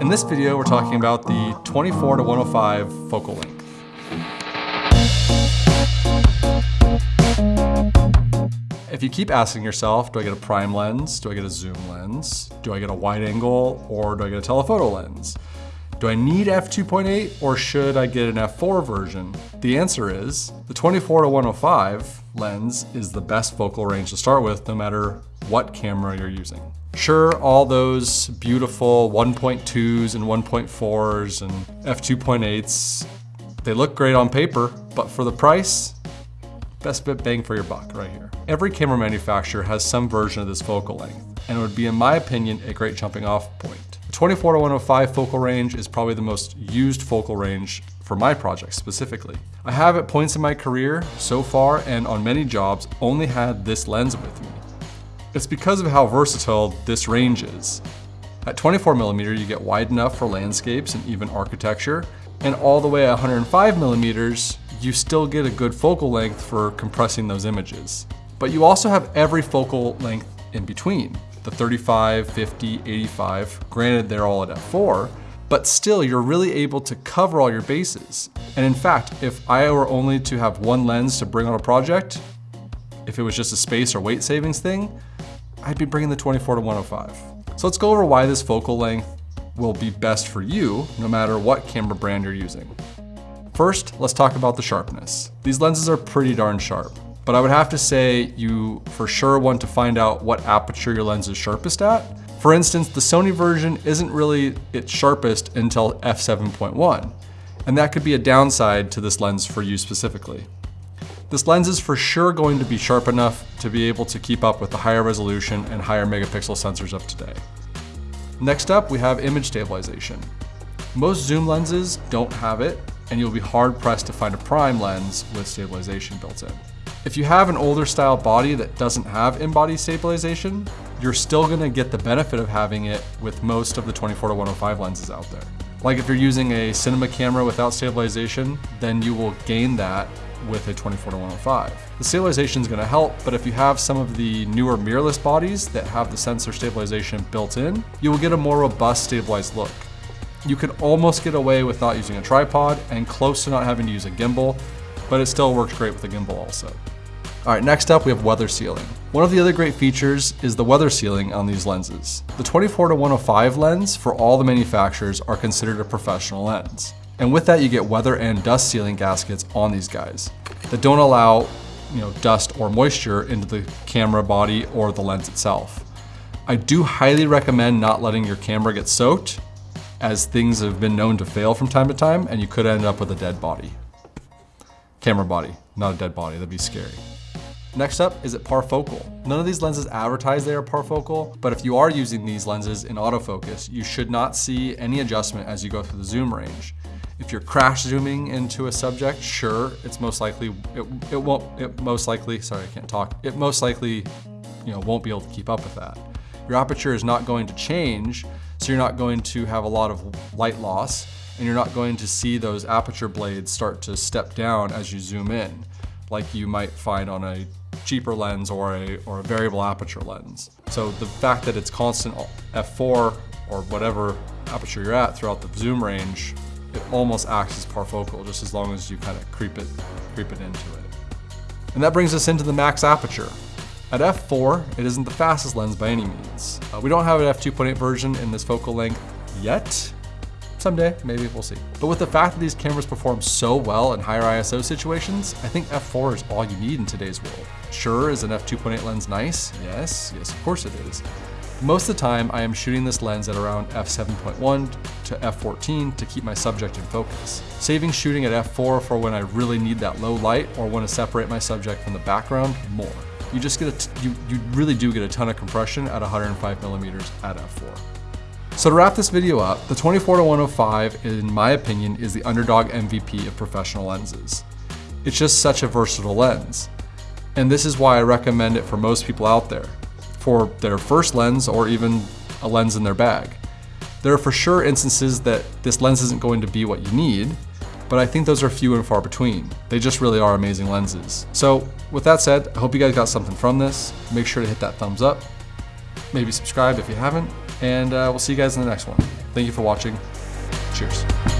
In this video, we're talking about the 24 to 105 focal length. If you keep asking yourself, do I get a prime lens? Do I get a zoom lens? Do I get a wide angle or do I get a telephoto lens? Do I need f2.8 or should I get an f4 version? The answer is the 24 to 105 lens is the best focal range to start with no matter what camera you're using. Sure, all those beautiful 1.2s and 1.4s and f2.8s, they look great on paper, but for the price, best bit bang for your buck right here. Every camera manufacturer has some version of this focal length, and it would be, in my opinion, a great jumping off point. The 24 to 105 focal range is probably the most used focal range for my project specifically. I have at points in my career so far and on many jobs only had this lens with me. It's because of how versatile this range is. At 24 millimeter, you get wide enough for landscapes and even architecture, and all the way at 105 millimeters, you still get a good focal length for compressing those images. But you also have every focal length in between, the 35, 50, 85, granted they're all at f4, but still you're really able to cover all your bases. And in fact, if I were only to have one lens to bring on a project, if it was just a space or weight savings thing, I'd be bringing the 24 to 105. So let's go over why this focal length will be best for you, no matter what camera brand you're using. First, let's talk about the sharpness. These lenses are pretty darn sharp, but I would have to say you for sure want to find out what aperture your lens is sharpest at. For instance, the Sony version isn't really its sharpest until f7.1, and that could be a downside to this lens for you specifically. This lens is for sure going to be sharp enough to be able to keep up with the higher resolution and higher megapixel sensors of today. Next up, we have image stabilization. Most zoom lenses don't have it, and you'll be hard pressed to find a prime lens with stabilization built in. If you have an older style body that doesn't have in-body stabilization, you're still gonna get the benefit of having it with most of the 24 to 105 lenses out there. Like if you're using a cinema camera without stabilization, then you will gain that with a 24 to 105. The stabilization is going to help, but if you have some of the newer mirrorless bodies that have the sensor stabilization built in, you will get a more robust stabilized look. You can almost get away with not using a tripod and close to not having to use a gimbal, but it still works great with a gimbal also. All right, next up we have weather sealing. One of the other great features is the weather sealing on these lenses. The 24 to 105 lens for all the manufacturers are considered a professional lens. And with that, you get weather and dust sealing gaskets on these guys that don't allow you know, dust or moisture into the camera body or the lens itself. I do highly recommend not letting your camera get soaked as things have been known to fail from time to time and you could end up with a dead body. Camera body, not a dead body, that'd be scary. Next up, is it parfocal? None of these lenses advertise they are parfocal, but if you are using these lenses in autofocus, you should not see any adjustment as you go through the zoom range. If you're crash zooming into a subject, sure, it's most likely, it, it won't, it most likely, sorry, I can't talk. It most likely, you know, won't be able to keep up with that. Your aperture is not going to change, so you're not going to have a lot of light loss, and you're not going to see those aperture blades start to step down as you zoom in, like you might find on a cheaper lens or a, or a variable aperture lens. So the fact that it's constant f4 or whatever aperture you're at throughout the zoom range it almost acts as parfocal just as long as you kind of creep it, creep it into it. And that brings us into the max aperture. At f4, it isn't the fastest lens by any means. Uh, we don't have an f2.8 version in this focal length yet. Someday, maybe we'll see. But with the fact that these cameras perform so well in higher ISO situations, I think f4 is all you need in today's world. Sure, is an f2.8 lens nice? Yes, yes, of course it is. Most of the time, I am shooting this lens at around f7.1 to f14 to keep my subject in focus. Saving shooting at f4 for when I really need that low light or want to separate my subject from the background more. You just get a, you, you really do get a ton of compression at 105 millimeters at f4. So to wrap this video up, the 24 to 105, in my opinion, is the underdog MVP of professional lenses. It's just such a versatile lens. And this is why I recommend it for most people out there for their first lens or even a lens in their bag. There are for sure instances that this lens isn't going to be what you need, but I think those are few and far between. They just really are amazing lenses. So with that said, I hope you guys got something from this. Make sure to hit that thumbs up, maybe subscribe if you haven't, and uh, we'll see you guys in the next one. Thank you for watching. Cheers.